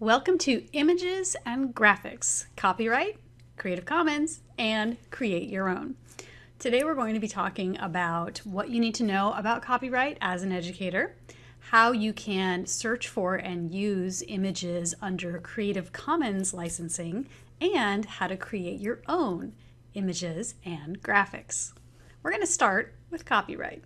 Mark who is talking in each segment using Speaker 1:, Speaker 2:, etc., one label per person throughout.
Speaker 1: Welcome to Images and Graphics, Copyright, Creative Commons, and Create Your Own. Today we're going to be talking about what you need to know about copyright as an educator, how you can search for and use images under Creative Commons licensing, and how to create your own images and graphics. We're going to start with copyright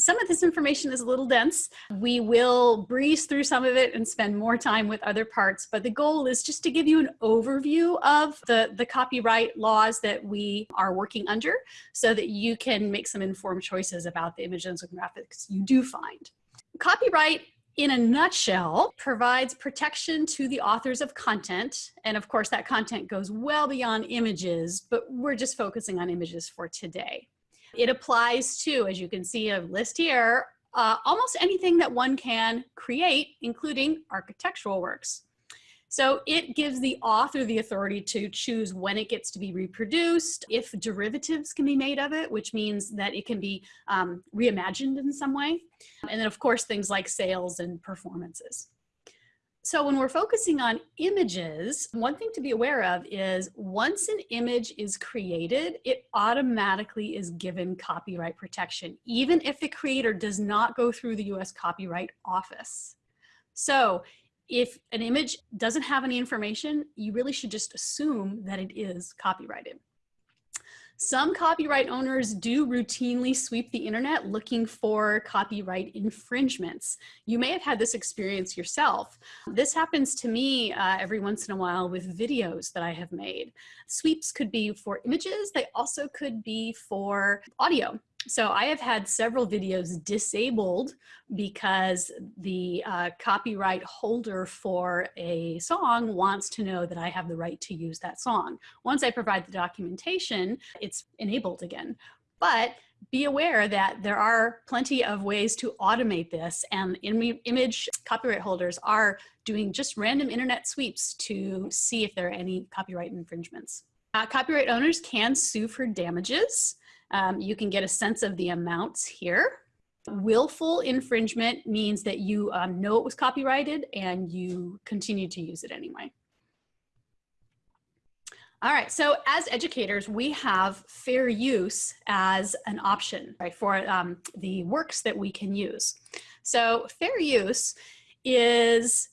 Speaker 1: some of this information is a little dense. We will breeze through some of it and spend more time with other parts, but the goal is just to give you an overview of the, the copyright laws that we are working under so that you can make some informed choices about the images and graphics you do find. Copyright in a nutshell, provides protection to the authors of content. And of course, that content goes well beyond images, but we're just focusing on images for today. It applies to, as you can see a list here, uh, almost anything that one can create, including architectural works. So it gives the author the authority to choose when it gets to be reproduced, if derivatives can be made of it, which means that it can be um, reimagined in some way. And then of course, things like sales and performances. So when we're focusing on images, one thing to be aware of is once an image is created, it automatically is given copyright protection, even if the creator does not go through the US Copyright Office. So if an image doesn't have any information, you really should just assume that it is copyrighted. Some copyright owners do routinely sweep the internet looking for copyright infringements. You may have had this experience yourself. This happens to me uh, every once in a while with videos that I have made. Sweeps could be for images, they also could be for audio. So I have had several videos disabled because the uh, copyright holder for a song wants to know that I have the right to use that song. Once I provide the documentation, it's enabled again. But be aware that there are plenty of ways to automate this and image copyright holders are doing just random internet sweeps to see if there are any copyright infringements. Uh, copyright owners can sue for damages. Um, you can get a sense of the amounts here. Willful infringement means that you um, know it was copyrighted and you continue to use it anyway. All right, so as educators, we have fair use as an option right, for um, the works that we can use. So fair use is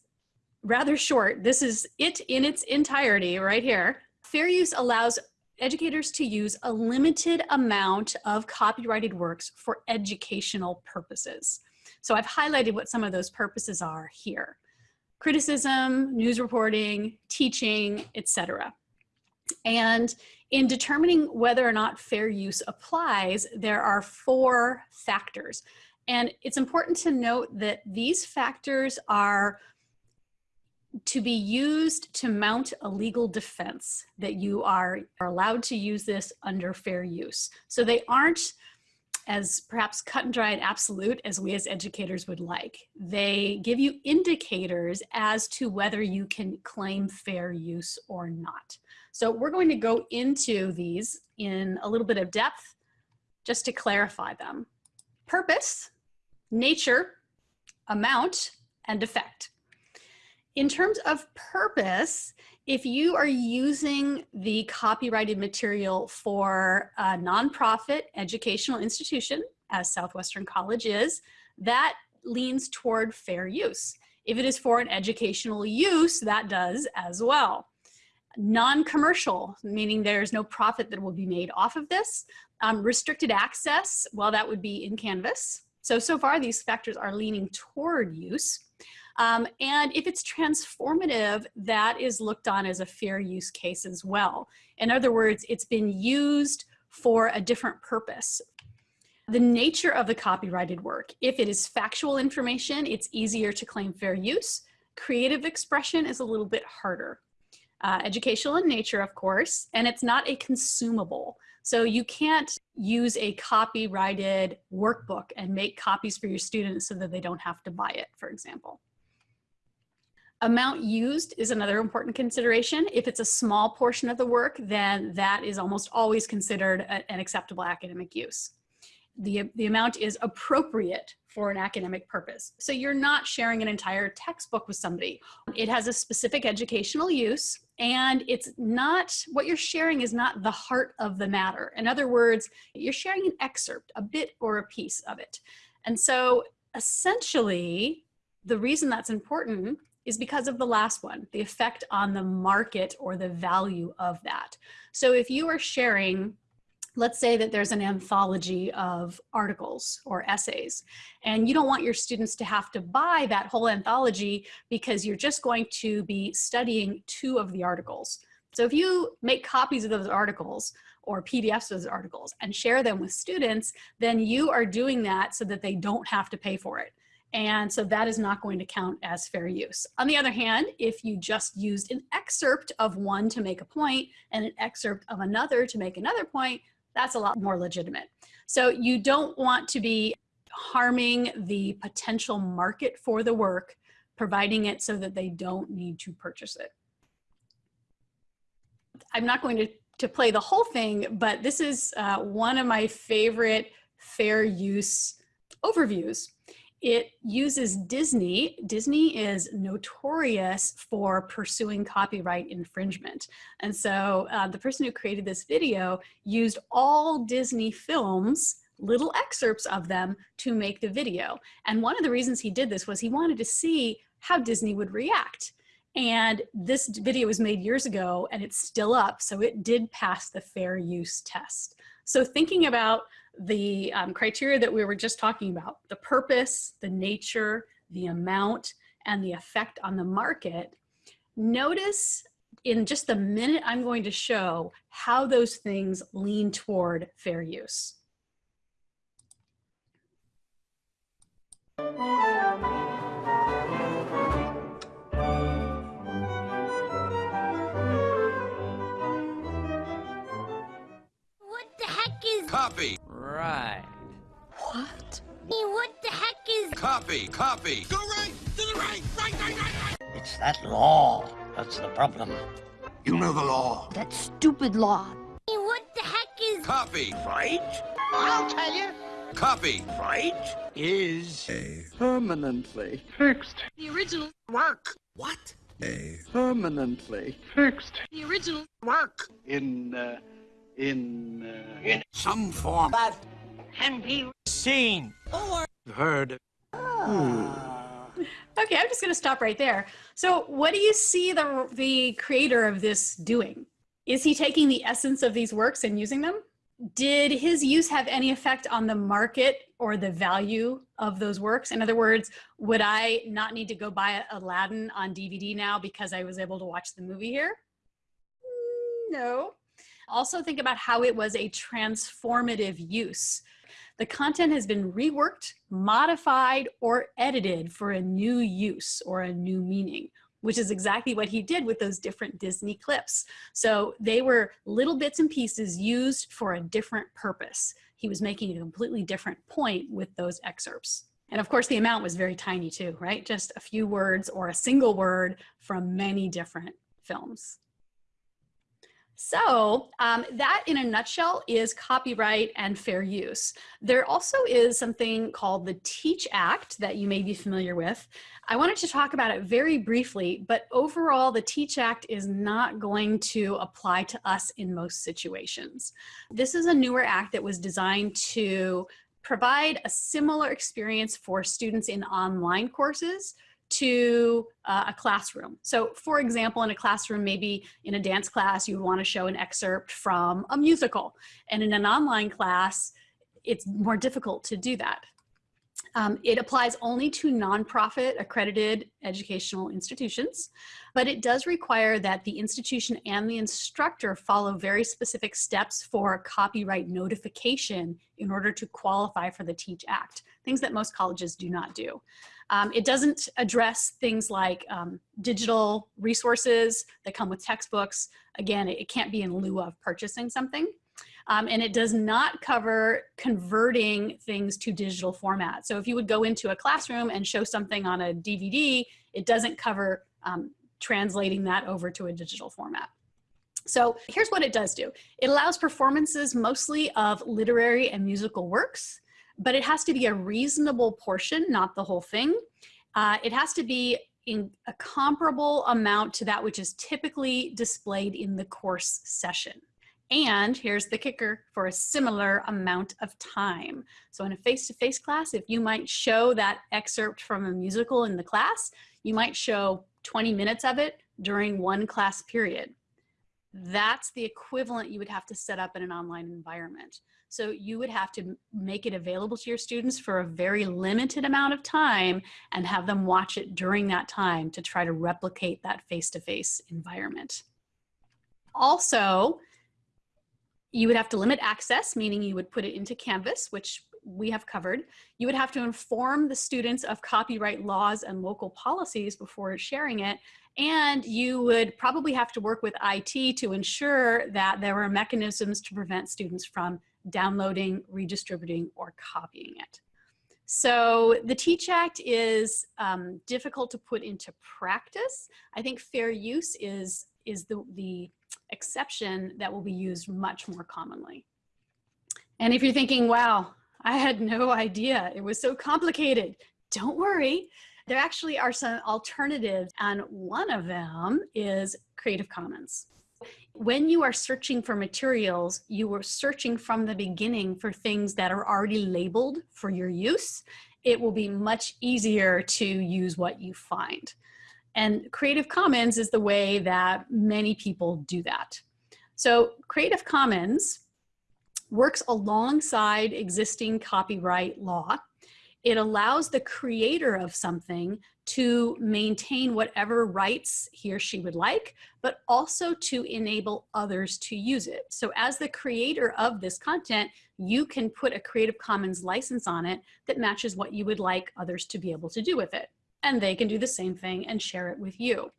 Speaker 1: rather short. This is it in its entirety right here. Fair use allows educators to use a limited amount of copyrighted works for educational purposes. So I've highlighted what some of those purposes are here. Criticism, news reporting, teaching, etc. And in determining whether or not fair use applies, there are four factors. And it's important to note that these factors are to be used to mount a legal defense that you are, are allowed to use this under fair use. So they aren't as perhaps cut and dry and absolute as we as educators would like. They give you indicators as to whether you can claim fair use or not. So we're going to go into these in a little bit of depth just to clarify them. Purpose, nature, amount, and effect. In terms of purpose, if you are using the copyrighted material for a nonprofit educational institution, as Southwestern College is, that leans toward fair use. If it is for an educational use, that does as well. Non-commercial, meaning there's no profit that will be made off of this. Um, restricted access, well, that would be in Canvas. So, so far these factors are leaning toward use. Um, and if it's transformative, that is looked on as a fair use case as well. In other words, it's been used for a different purpose. The nature of the copyrighted work, if it is factual information, it's easier to claim fair use. Creative expression is a little bit harder. Uh, educational in nature, of course, and it's not a consumable. So you can't use a copyrighted workbook and make copies for your students so that they don't have to buy it, for example. Amount used is another important consideration. If it's a small portion of the work, then that is almost always considered a, an acceptable academic use. the, the amount is appropriate for an academic purpose. So you're not sharing an entire textbook with somebody. It has a specific educational use and it's not, what you're sharing is not the heart of the matter. In other words, you're sharing an excerpt, a bit or a piece of it. And so essentially, the reason that's important is because of the last one, the effect on the market or the value of that. So if you are sharing let's say that there's an anthology of articles or essays and you don't want your students to have to buy that whole anthology because you're just going to be studying two of the articles. So if you make copies of those articles or PDFs of those articles and share them with students, then you are doing that so that they don't have to pay for it. And so that is not going to count as fair use. On the other hand, if you just used an excerpt of one to make a point and an excerpt of another to make another point, that's a lot more legitimate. So you don't want to be harming the potential market for the work, providing it so that they don't need to purchase it. I'm not going to, to play the whole thing, but this is uh, one of my favorite fair use overviews it uses Disney. Disney is notorious for pursuing copyright infringement. And so uh, the person who created this video used all Disney films little excerpts of them to make the video. And one of the reasons he did this was he wanted to see how Disney would react. And this video was made years ago and it's still up. So it did pass the fair use test. So thinking about the um, criteria that we were just talking about, the purpose, the nature, the amount, and the effect on the market, notice in just the minute I'm going to show how those things lean toward fair use.
Speaker 2: Copy. Right.
Speaker 3: What?
Speaker 2: What the heck is... Copy, copy.
Speaker 3: Go right, to the right, right, right, right, right. It's that law that's the problem.
Speaker 2: You know the law.
Speaker 4: That stupid law.
Speaker 2: What the heck is... Copy.
Speaker 3: Right? I'll tell you.
Speaker 2: Copy.
Speaker 3: Right?
Speaker 2: Is...
Speaker 5: A. Permanently
Speaker 6: fixed.
Speaker 7: The original.
Speaker 2: Work.
Speaker 3: What?
Speaker 5: A.
Speaker 6: Permanently fixed.
Speaker 7: The original.
Speaker 2: Work.
Speaker 6: In, uh in uh,
Speaker 2: in some form
Speaker 3: that can be
Speaker 2: seen
Speaker 3: or
Speaker 2: heard.
Speaker 1: Oh. Okay, I'm just going to stop right there. So, what do you see the the creator of this doing? Is he taking the essence of these works and using them? Did his use have any effect on the market or the value of those works? In other words, would I not need to go buy Aladdin on DVD now because I was able to watch the movie here? No. Also think about how it was a transformative use. The content has been reworked, modified, or edited for a new use or a new meaning, which is exactly what he did with those different Disney clips. So they were little bits and pieces used for a different purpose. He was making a completely different point with those excerpts. And of course, the amount was very tiny too, right? Just a few words or a single word from many different films. So um, that in a nutshell is copyright and fair use. There also is something called the TEACH Act that you may be familiar with. I wanted to talk about it very briefly, but overall the TEACH Act is not going to apply to us in most situations. This is a newer act that was designed to provide a similar experience for students in online courses to uh, a classroom. So for example, in a classroom, maybe in a dance class, you want to show an excerpt from a musical. And in an online class, it's more difficult to do that. Um, it applies only to nonprofit accredited educational institutions, but it does require that the institution and the instructor follow very specific steps for copyright notification in order to qualify for the TEACH Act, things that most colleges do not do. Um, it doesn't address things like um, digital resources that come with textbooks. Again, it, can't be in lieu of purchasing something. Um, and it does not cover converting things to digital format. So if you would go into a classroom and show something on a DVD, it doesn't cover um, translating that over to a digital format. So here's what it does do. It allows performances mostly of literary and musical works. But it has to be a reasonable portion, not the whole thing. Uh, it has to be in a comparable amount to that which is typically displayed in the course session. And here's the kicker for a similar amount of time. So in a face-to-face -face class, if you might show that excerpt from a musical in the class, you might show 20 minutes of it during one class period. That's the equivalent you would have to set up in an online environment. So you would have to make it available to your students for a very limited amount of time and have them watch it during that time to try to replicate that face-to-face -face environment. Also, you would have to limit access, meaning you would put it into Canvas, which we have covered. You would have to inform the students of copyright laws and local policies before sharing it. And you would probably have to work with IT to ensure that there were mechanisms to prevent students from downloading, redistributing, or copying it. So the TEACH Act is um, difficult to put into practice. I think fair use is, is the, the exception that will be used much more commonly. And if you're thinking, wow, I had no idea, it was so complicated, don't worry. There actually are some alternatives and one of them is Creative Commons. When you are searching for materials, you are searching from the beginning for things that are already labeled for your use. It will be much easier to use what you find. And Creative Commons is the way that many people do that. So Creative Commons works alongside existing copyright law it allows the creator of something to maintain whatever rights he or she would like, but also to enable others to use it. So as the creator of this content, you can put a Creative Commons license on it that matches what you would like others to be able to do with it. And they can do the same thing and share it with you.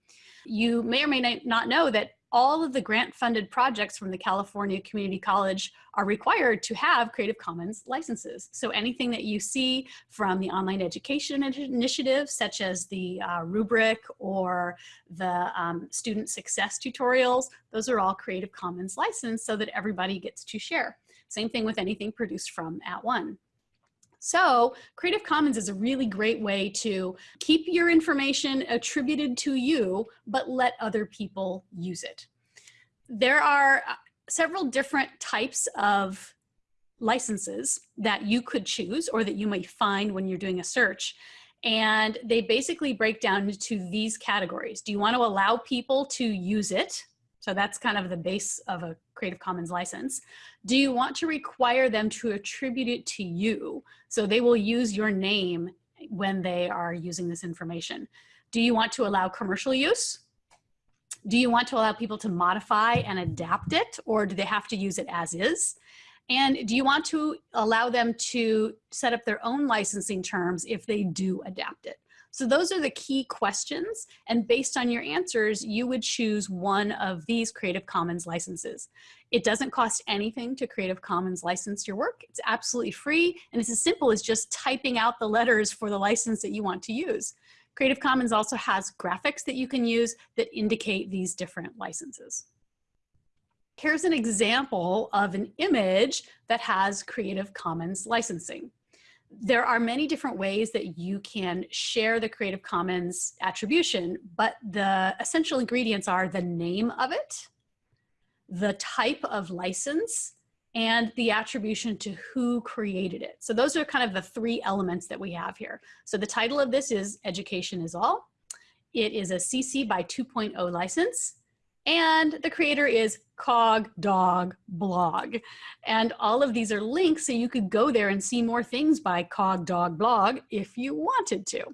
Speaker 1: You may or may not know that all of the grant funded projects from the California Community College are required to have Creative Commons licenses. So anything that you see from the online education initiative, such as the uh, rubric or the um, student success tutorials, those are all Creative Commons licensed so that everybody gets to share. Same thing with anything produced from At @ONE. So Creative Commons is a really great way to keep your information attributed to you, but let other people use it. There are uh, several different types of licenses that you could choose or that you might find when you're doing a search. And they basically break down into these categories. Do you want to allow people to use it? So that's kind of the base of a Creative Commons license. Do you want to require them to attribute it to you? So they will use your name when they are using this information. Do you want to allow commercial use? Do you want to allow people to modify and adapt it or do they have to use it as is? And do you want to allow them to set up their own licensing terms if they do adapt it? So those are the key questions. And based on your answers, you would choose one of these Creative Commons licenses. It doesn't cost anything to Creative Commons license your work. It's absolutely free. And it's as simple as just typing out the letters for the license that you want to use. Creative Commons also has graphics that you can use that indicate these different licenses. Here's an example of an image that has Creative Commons licensing there are many different ways that you can share the Creative Commons attribution, but the essential ingredients are the name of it, the type of license, and the attribution to who created it. So those are kind of the three elements that we have here. So the title of this is Education is All. It is a CC by 2.0 license. And the creator is Cog Dog Blog. And all of these are links so you could go there and see more things by Cog Dog Blog if you wanted to.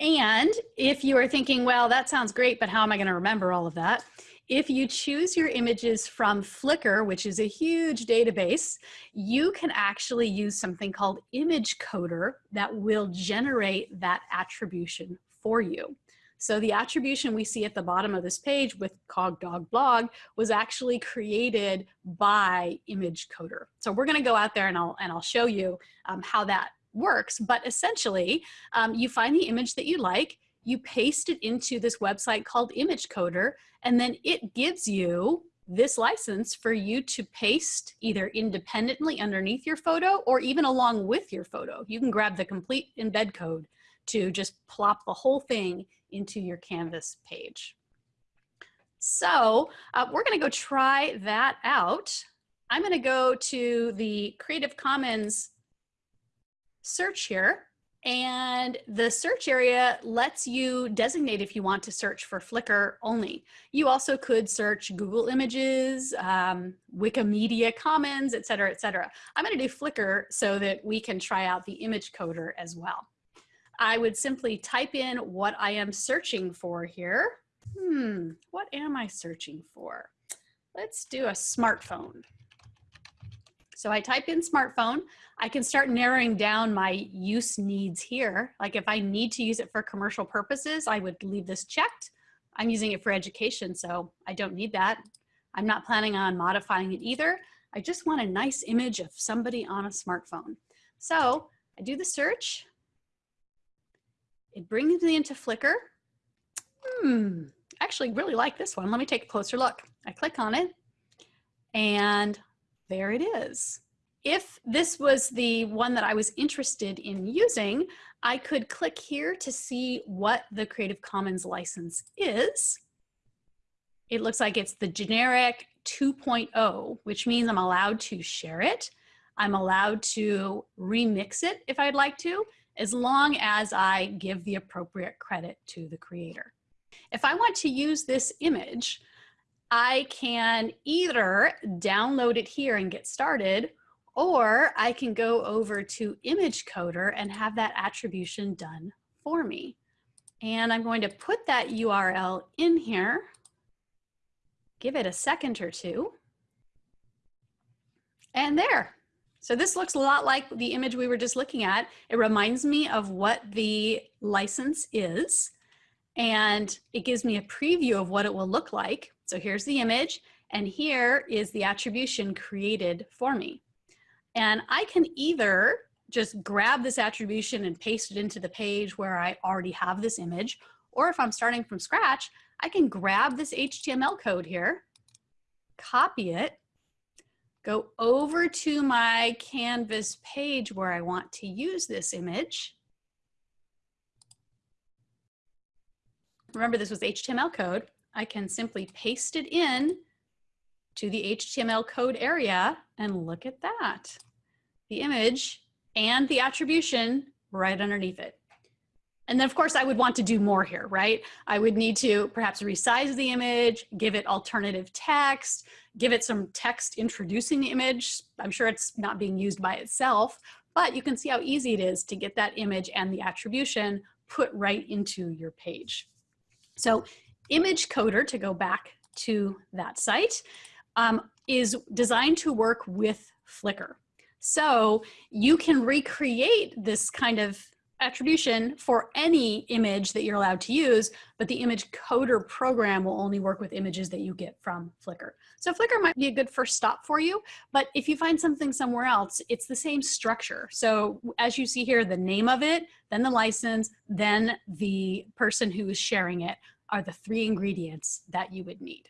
Speaker 1: And if you are thinking, well, that sounds great, but how am I going to remember all of that? If you choose your images from Flickr, which is a huge database, you can actually use something called ImageCodr that will generate that attribution for you. So the attribution we see at the bottom of this page with cogdogblog was actually created by ImageCodr. So we're gonna go out there and I'll, and I'll show you um, how that works. But essentially, um, you find the image that you like, you paste it into this website called ImageCodr, and then it gives you this license for you to paste either independently underneath your photo or even along with your photo. You can grab the complete embed code to just plop the whole thing into your Canvas page. So uh, we're gonna go try that out. I'm gonna go to the Creative Commons search here and the search area lets you designate if you want to search for Flickr only. You also could search Google Images, um, Wikimedia Commons, et cetera, et cetera. I'm gonna do Flickr so that we can try out the ImageCodr as well. I would simply type in what I am searching for here. Hmm, what am I searching for? Let's do a smartphone. So I type in smartphone. I can start narrowing down my use needs here. Like if I need to use it for commercial purposes, I would leave this checked. I'm using it for education, so I don't need that. I'm not planning on modifying it either. I just want a nice image of somebody on a smartphone. So I do the search. It brings me into Flickr. Hmm, actually really like this one. Let me take a closer look. I click on it and there it is. If this was the one that I was interested in using, I could click here to see what the Creative Commons license is. It looks like it's the generic 2.0, which means I'm allowed to share it. I'm allowed to remix it if I'd like to, as long as I give the appropriate credit to the creator. If I want to use this image, I can either download it here and get started, or I can go over to ImageCodr and have that attribution done for me. And I'm going to put that URL in here, give it a second or two, and there. So this looks a lot like the image we were just looking at. It reminds me of what the license is, and it gives me a preview of what it will look like. So here's the image and here is the attribution created for me. And I can either just grab this attribution and paste it into the page where I already have this image, or if I'm starting from scratch, I can grab this HTML code here, copy it, go over to my Canvas page where I want to use this image. Remember this was HTML code. I can simply paste it in to the HTML code area and look at that. The image and the attribution right underneath it. And then of course I would want to do more here, right? I would need to perhaps resize the image, give it alternative text, give it some text introducing the image. I'm sure it's not being used by itself, but you can see how easy it is to get that image and the attribution put right into your page. So ImageCodr, to go back to that site, um, is designed to work with Flickr. So you can recreate this kind of attribution for any image that you're allowed to use, but the ImageCodr program will only work with images that you get from Flickr. So Flickr might be a good first stop for you, but if you find something somewhere else, it's the same structure. So as you see here, the name of it, then the license, then the person who is sharing it are the three ingredients that you would need.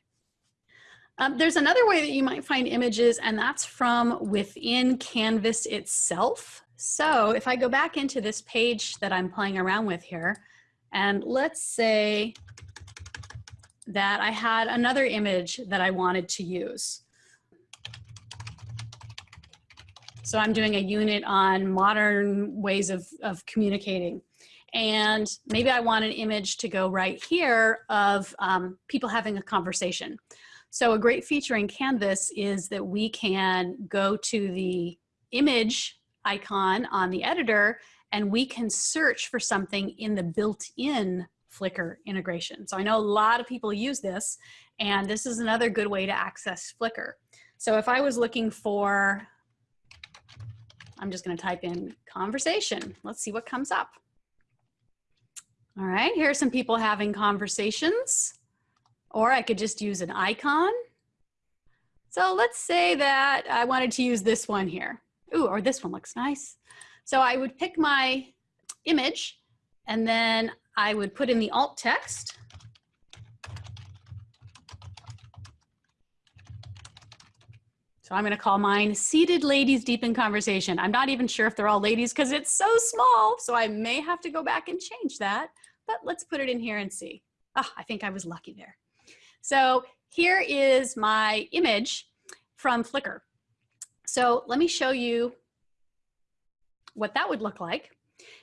Speaker 1: Um, there's another way that you might find images and that's from within Canvas itself. So if I go back into this page that I'm playing around with here, and let's say that I had another image that I wanted to use. So I'm doing a unit on modern ways of, of communicating. And maybe I want an image to go right here of um, people having a conversation. So a great feature in Canvas is that we can go to the image icon on the editor and we can search for something in the built-in Flickr integration. So I know a lot of people use this and this is another good way to access Flickr. So if I was looking for, I'm just gonna type in conversation. Let's see what comes up. All right, here are some people having conversations, or I could just use an icon. So let's say that I wanted to use this one here. Ooh, or this one looks nice. So I would pick my image and then I would put in the alt text. So I'm going to call mine Seated Ladies Deep in Conversation. I'm not even sure if they're all ladies because it's so small. So I may have to go back and change that. But let's put it in here and see. Ah, I think I was lucky there. So here is my image from Flickr. So let me show you what that would look like.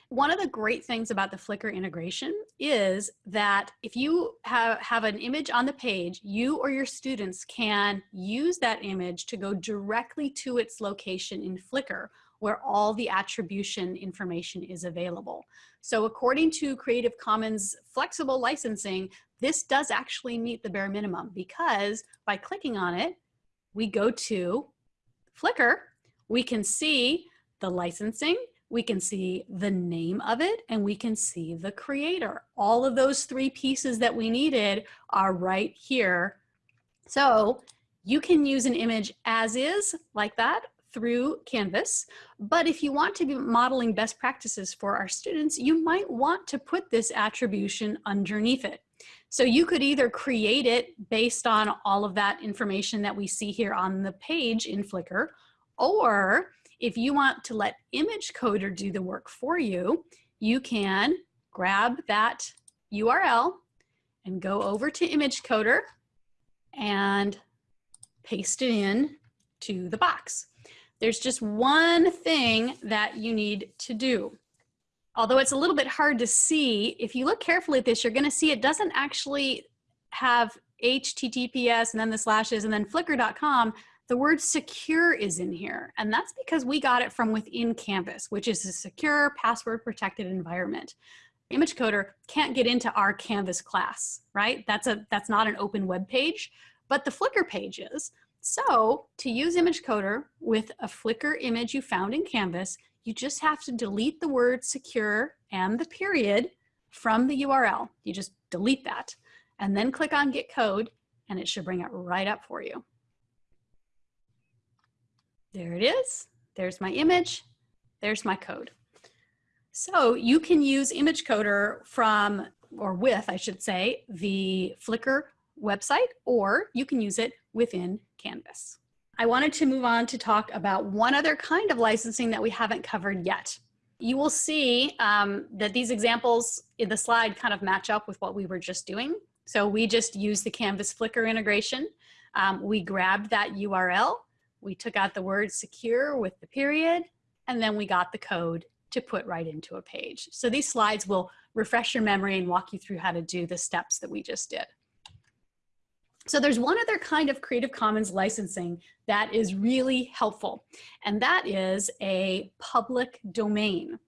Speaker 1: One of the great things about the Flickr integration is that if you have, have an image on the page, you or your students can use that image to go directly to its location in Flickr where all the attribution information is available. So according to Creative Commons flexible licensing, this does actually meet the bare minimum because by clicking on it, we go to Flickr, we can see the licensing, we can see the name of it, and we can see the creator. All of those three pieces that we needed are right here. So you can use an image as is like that through Canvas. But if you want to be modeling best practices for our students, you might want to put this attribution underneath it. So you could either create it based on all of that information that we see here on the page in Flickr, or if you want to let ImageCodr do the work for you, you can grab that URL and go over to ImageCodr and paste it in to the box. There's just one thing that you need to do. Although it's a little bit hard to see, if you look carefully at this, you're gonna see it doesn't actually have HTTPS and then the slashes and then flickr.com, the word secure is in here. And that's because we got it from within Canvas, which is a secure password protected environment. ImageCodr can't get into our Canvas class, right? That's, a, that's not an open web page, but the Flickr page is. So to use ImageCodr with a Flickr image you found in Canvas, you just have to delete the word secure and the period from the URL. You just delete that and then click on get code and it should bring it right up for you. There it is. There's my image. There's my code. So you can use ImageCodr from, or with, I should say, the Flickr website, or you can use it within Canvas. I wanted to move on to talk about one other kind of licensing that we haven't covered yet. You will see um, that these examples in the slide kind of match up with what we were just doing. So we just used the Canvas Flickr integration. Um, we grabbed that URL, we took out the word secure with the period, and then we got the code to put right into a page. So these slides will refresh your memory and walk you through how to do the steps that we just did. So there's one other kind of Creative Commons licensing that is really helpful, and that is a public domain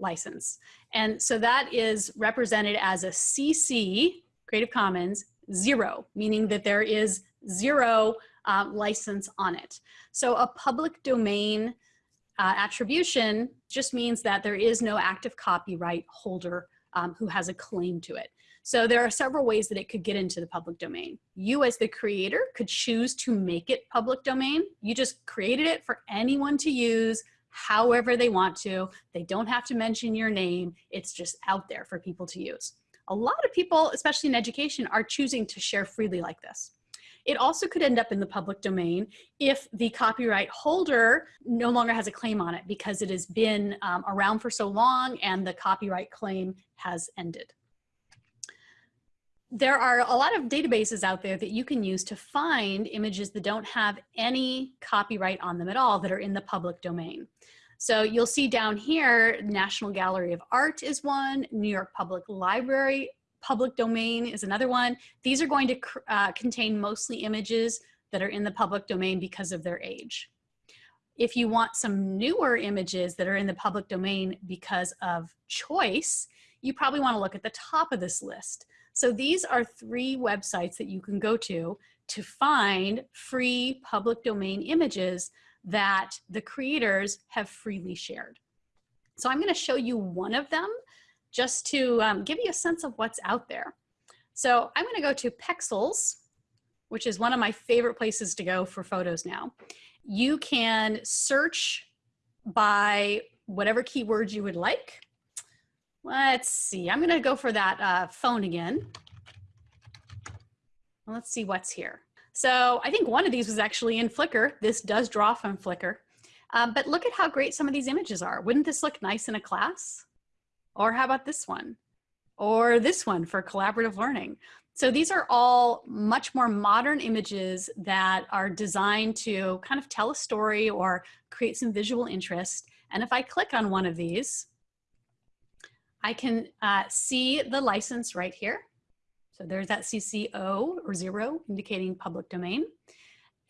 Speaker 1: license. And so that is represented as a CC, Creative Commons, zero, meaning that there is zero uh, license on it. So a public domain uh, attribution just means that there is no active copyright holder um, who has a claim to it. So there are several ways that it could get into the public domain. You as the creator could choose to make it public domain. You just created it for anyone to use however they want to. They don't have to mention your name. It's just out there for people to use. A lot of people, especially in education, are choosing to share freely like this. It also could end up in the public domain if the copyright holder no longer has a claim on it because it has been um, around for so long and the copyright claim has ended there are a lot of databases out there that you can use to find images that don't have any copyright on them at all that are in the public domain. So you'll see down here, National Gallery of Art is one, New York Public Library public domain is another one. These are going to uh, contain mostly images that are in the public domain because of their age. If you want some newer images that are in the public domain because of choice, you probably want to look at the top of this list. So these are three websites that you can go to to find free public domain images that the creators have freely shared. So I'm gonna show you one of them just to um, give you a sense of what's out there. So I'm gonna go to Pexels, which is one of my favorite places to go for photos now. You can search by whatever keywords you would like. Let's see, I'm gonna go for that uh, phone again. Let's see what's here. So I think one of these was actually in Flickr. This does draw from Flickr. Um, but look at how great some of these images are. Wouldn't this look nice in a class? Or how about this one? Or this one for collaborative learning? So these are all much more modern images that are designed to kind of tell a story or create some visual interest. And if I click on one of these, I can uh, see the license right here. So there's that CC0 or zero indicating public domain.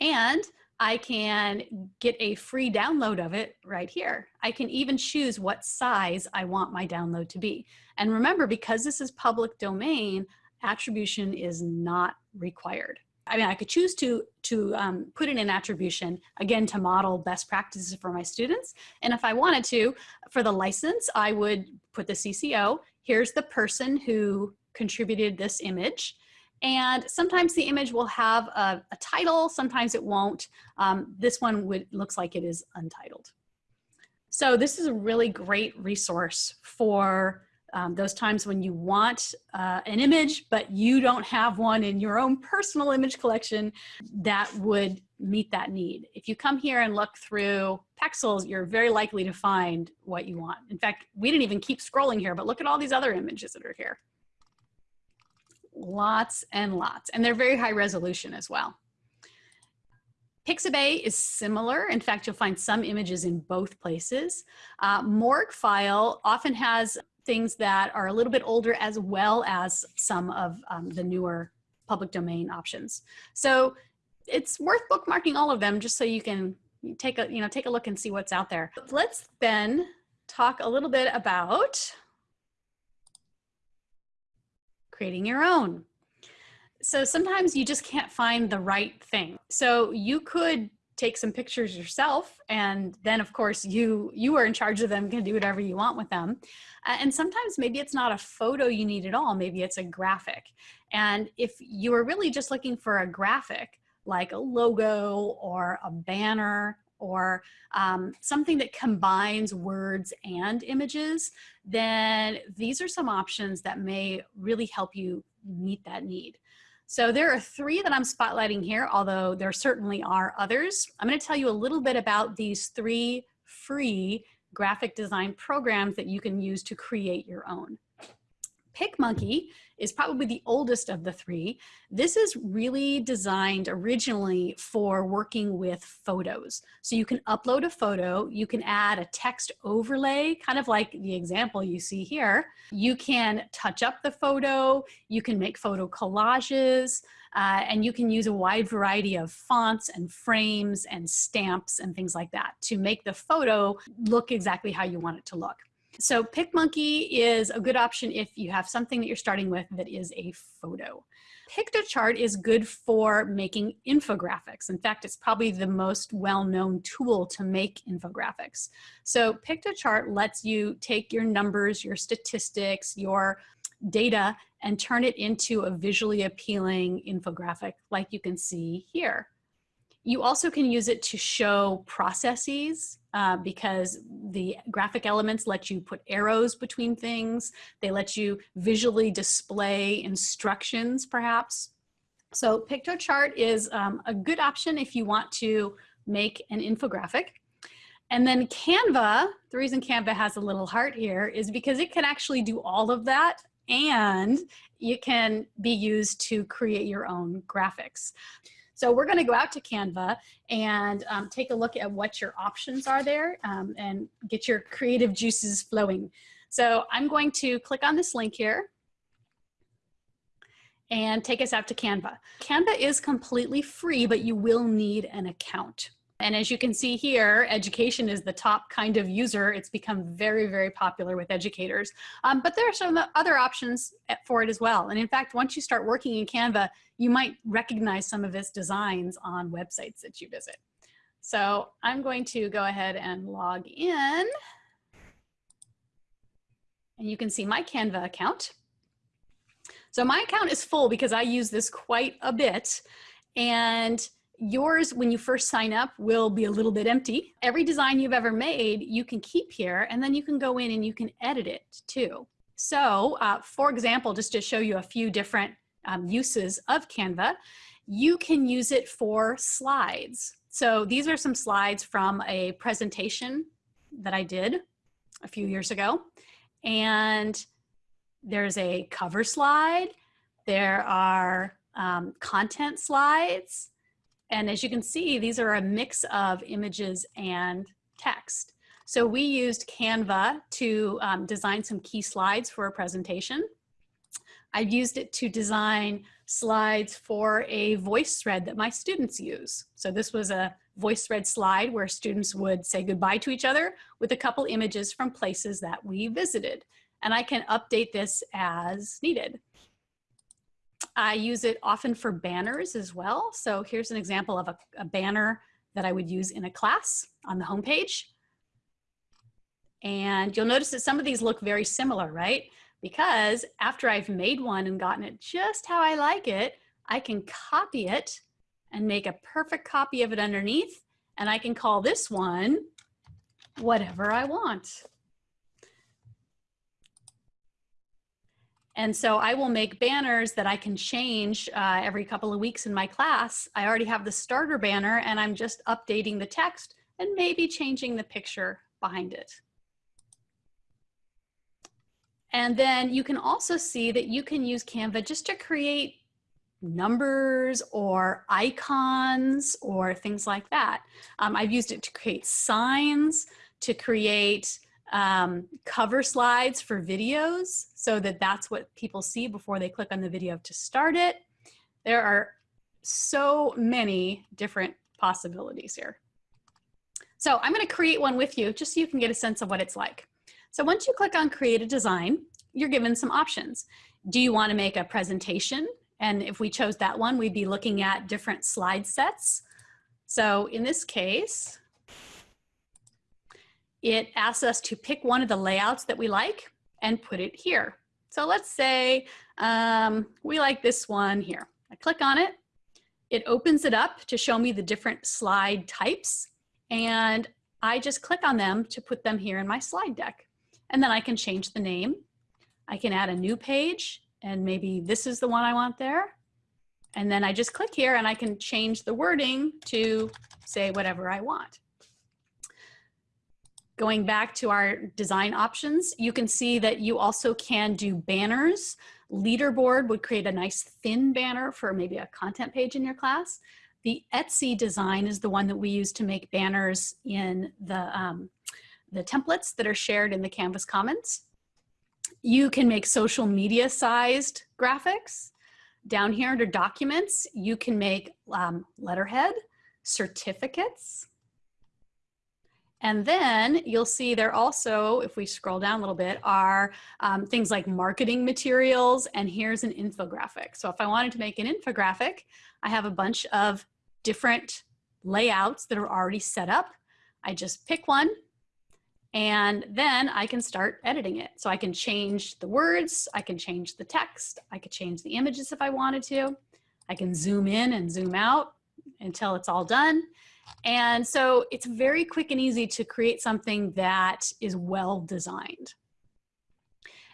Speaker 1: And I can get a free download of it right here. I can even choose what size I want my download to be. And remember, because this is public domain, attribution is not required. I mean, I could choose to, to um, put in an attribution, again, to model best practices for my students. And if I wanted to, for the license, I would put the CC0. Here's the person who contributed this image. And sometimes the image will have a, a title, sometimes it won't. Um, this one would, looks like it is untitled. So this is a really great resource for um, those times when you want uh, an image, but you don't have one in your own personal image collection that would meet that need. If you come here and look through Pexels, you're very likely to find what you want. In fact, we didn't even keep scrolling here, but look at all these other images that are here lots and lots, and they're very high resolution as well. Pixabay is similar. In fact, you'll find some images in both places. Uh, Morguefile often has things that are a little bit older as well as some of um, the newer public domain options. So it's worth bookmarking all of them just so you can take a, you know, take a look and see what's out there. Let's then talk a little bit about creating your own. So sometimes you just can't find the right thing. So you could take some pictures yourself and then of course you you are in charge of them can do whatever you want with them uh, and sometimes maybe it's not a photo you need at all maybe it's a graphic and if you are really just looking for a graphic like a logo or a banner or um, something that combines words and images, then these are some options that may really help you meet that need. So there are three that I'm spotlighting here, although there certainly are others. I'm gonna tell you a little bit about these three free graphic design programs that you can use to create your own. PicMonkey is probably the oldest of the three. This is really designed originally for working with photos. So you can upload a photo, you can add a text overlay, kind of like the example you see here. You can touch up the photo, you can make photo collages, uh, and you can use a wide variety of fonts and frames and stamps and things like that to make the photo look exactly how you want it to look. So PicMonkey is a good option if you have something that you're starting with that is a photo. Piktochart is good for making infographics. In fact, it's probably the most well-known tool to make infographics. So Piktochart lets you take your numbers, your statistics, your data, and turn it into a visually appealing infographic like you can see here. You also can use it to show processes uh, because the graphic elements let you put arrows between things. They let you visually display instructions perhaps. So Piktochart is um, a good option if you want to make an infographic. And then Canva, the reason Canva has a little heart here is because it can actually do all of that and it can be used to create your own graphics. So we're gonna go out to Canva and um, take a look at what your options are there um, and get your creative juices flowing. So I'm going to click on this link here and take us out to Canva. Canva is completely free, but you will need an account. And as you can see here, education is the top kind of user. It's become very, very popular with educators. Um, but there are some other options for it as well. And in fact, once you start working in Canva, you might recognize some of its designs on websites that you visit. So I'm going to go ahead and log in. And you can see my Canva account. So my account is full because I use this quite a bit. And yours, when you first sign up, will be a little bit empty. Every design you've ever made, you can keep here, and then you can go in and you can edit it too. So uh, for example, just to show you a few different um, uses of Canva, you can use it for slides. So these are some slides from a presentation that I did a few years ago. And there's a cover slide. There are um, content slides. And as you can see, these are a mix of images and text. So we used Canva to um, design some key slides for a presentation. I've used it to design slides for a VoiceThread that my students use. So this was a VoiceThread slide where students would say goodbye to each other with a couple images from places that we visited. And I can update this as needed. I use it often for banners as well. So here's an example of a, a banner that I would use in a class on the homepage. And you'll notice that some of these look very similar, right? Because after I've made one and gotten it just how I like it, I can copy it and make a perfect copy of it underneath. And I can call this one whatever I want. And so I will make banners that I can change uh, every couple of weeks in my class. I already have the starter banner and I'm just updating the text and maybe changing the picture behind it. And then you can also see that you can use Canva just to create numbers or icons or things like that. Um, I've used it to create signs, to create um, cover slides for videos so that that's what people see before they click on the video to start it. There are so many different possibilities here. So I'm going to create one with you just so you can get a sense of what it's like. So once you click on create a design, you're given some options. Do you want to make a presentation? And if we chose that one, we'd be looking at different slide sets. So in this case, it asks us to pick one of the layouts that we like and put it here. So let's say um, we like this one here. I click on it. It opens it up to show me the different slide types. And I just click on them to put them here in my slide deck. And then I can change the name. I can add a new page and maybe this is the one I want there. And then I just click here and I can change the wording to say whatever I want. Going back to our design options, you can see that you also can do banners. Leaderboard would create a nice thin banner for maybe a content page in your class. The Etsy design is the one that we use to make banners in the, um, the templates that are shared in the Canvas Commons. You can make social media sized graphics. Down here under documents, you can make um, letterhead, certificates, and then you'll see there also, if we scroll down a little bit, are um, things like marketing materials, and here's an infographic. So if I wanted to make an infographic, I have a bunch of different layouts that are already set up. I just pick one, and then I can start editing it. So I can change the words, I can change the text, I could change the images if I wanted to. I can zoom in and zoom out until it's all done. And so it's very quick and easy to create something that is well designed.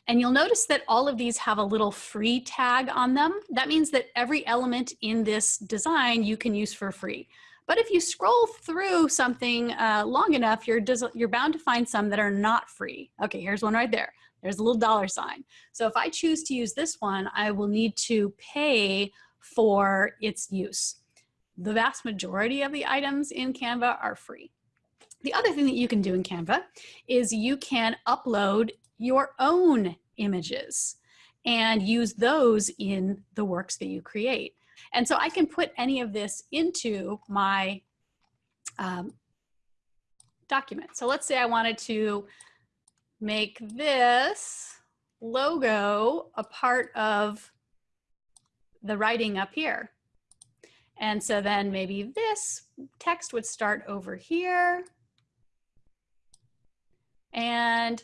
Speaker 1: And you'll notice that all of these have a little free tag on them. That means that every element in this design you can use for free. But if you scroll through something uh, long enough, you're, you're bound to find some that are not free. Okay, here's one right there. There's a little dollar sign. So if I choose to use this one, I will need to pay for its use the vast majority of the items in Canva are free. The other thing that you can do in Canva is you can upload your own images and use those in the works that you create. And so I can put any of this into my um, document. So let's say I wanted to make this logo a part of the writing up here. And so then maybe this text would start over here. And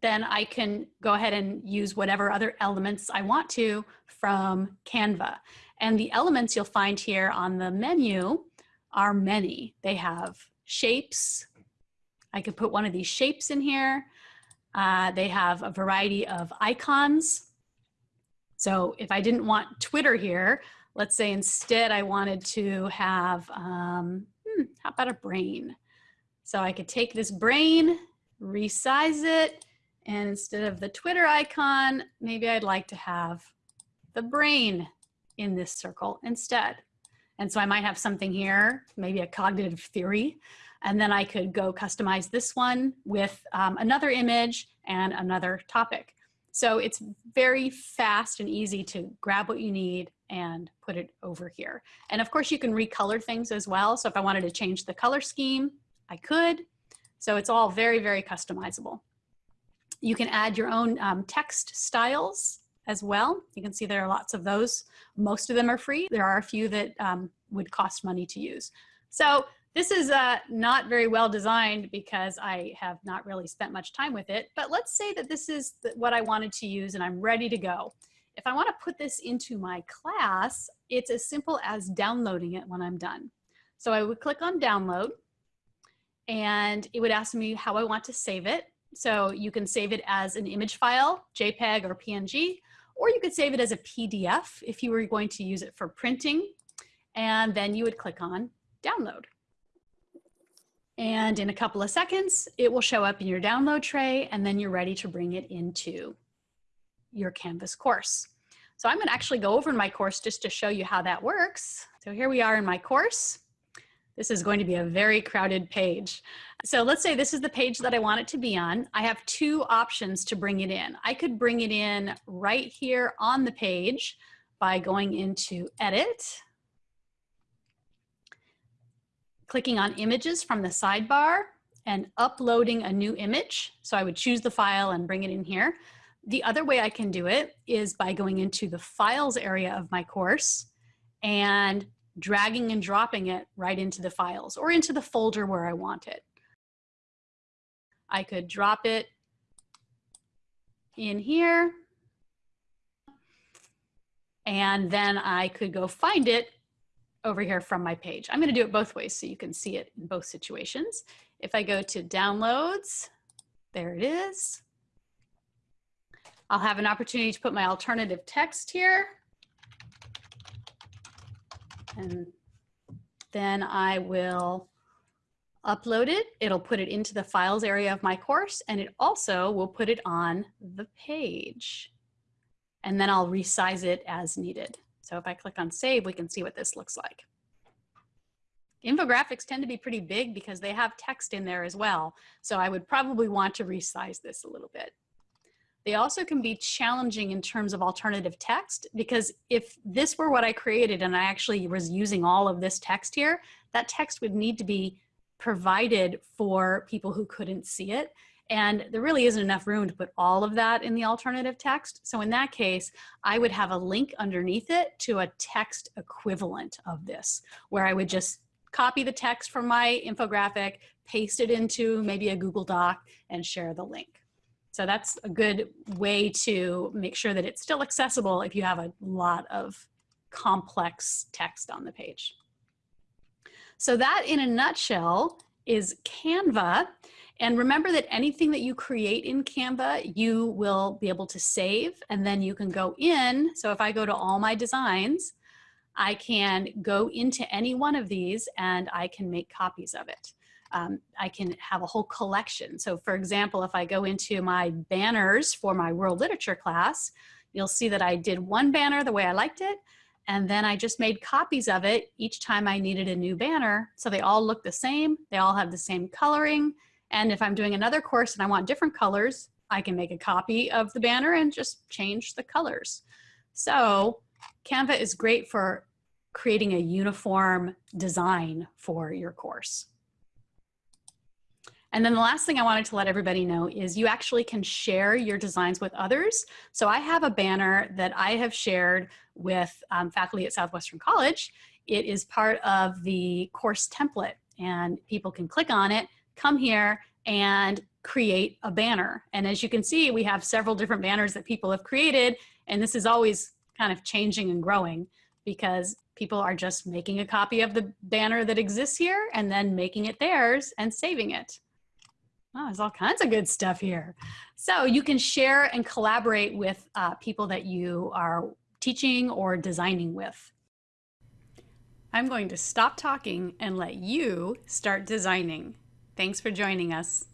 Speaker 1: then I can go ahead and use whatever other elements I want to from Canva. And the elements you'll find here on the menu are many. They have shapes. I could put one of these shapes in here. Uh, they have a variety of icons. So if I didn't want Twitter here, Let's say instead I wanted to have, um, hmm, how about a brain? So I could take this brain, resize it, and instead of the Twitter icon, maybe I'd like to have the brain in this circle instead. And so I might have something here, maybe a cognitive theory, and then I could go customize this one with um, another image and another topic. So it's very fast and easy to grab what you need and put it over here. And of course you can recolor things as well. So if I wanted to change the color scheme, I could. So it's all very, very customizable. You can add your own um, text styles as well. You can see there are lots of those. Most of them are free. There are a few that um, would cost money to use. So this is uh, not very well designed because I have not really spent much time with it, but let's say that this is what I wanted to use and I'm ready to go. If I wanna put this into my class, it's as simple as downloading it when I'm done. So I would click on download and it would ask me how I want to save it. So you can save it as an image file, JPEG or PNG, or you could save it as a PDF if you were going to use it for printing. And then you would click on download. And in a couple of seconds, it will show up in your download tray and then you're ready to bring it into your Canvas course. So I'm gonna actually go over my course just to show you how that works. So here we are in my course. This is going to be a very crowded page. So let's say this is the page that I want it to be on. I have two options to bring it in. I could bring it in right here on the page by going into edit, clicking on images from the sidebar and uploading a new image. So I would choose the file and bring it in here. The other way I can do it is by going into the files area of my course and dragging and dropping it right into the files or into the folder where I want it. I could drop it in here and then I could go find it over here from my page. I'm gonna do it both ways so you can see it in both situations. If I go to downloads, there it is. I'll have an opportunity to put my alternative text here. And then I will upload it. It'll put it into the files area of my course and it also will put it on the page. And then I'll resize it as needed. So if I click on save, we can see what this looks like. Infographics tend to be pretty big because they have text in there as well. So I would probably want to resize this a little bit. They also can be challenging in terms of alternative text because if this were what I created and I actually was using all of this text here, that text would need to be provided for people who couldn't see it. And there really isn't enough room to put all of that in the alternative text. So in that case, I would have a link underneath it to a text equivalent of this, where I would just copy the text from my infographic, paste it into maybe a Google Doc and share the link. So that's a good way to make sure that it's still accessible if you have a lot of complex text on the page. So that in a nutshell is Canva. And remember that anything that you create in Canva, you will be able to save and then you can go in. So if I go to all my designs, I can go into any one of these and I can make copies of it um, I can have a whole collection. So for example, if I go into my banners for my world literature class, you'll see that I did one banner the way I liked it, and then I just made copies of it each time I needed a new banner. So they all look the same, they all have the same coloring, and if I'm doing another course and I want different colors, I can make a copy of the banner and just change the colors. So Canva is great for creating a uniform design for your course. And then the last thing I wanted to let everybody know is you actually can share your designs with others. So I have a banner that I have shared with um, faculty at Southwestern College. It is part of the course template and people can click on it, come here and create a banner. And as you can see, we have several different banners that people have created and this is always kind of changing and growing because people are just making a copy of the banner that exists here and then making it theirs and saving it. Oh, there's all kinds of good stuff here. So you can share and collaborate with uh, people that you are teaching or designing with. I'm going to stop talking and let you start designing. Thanks for joining us.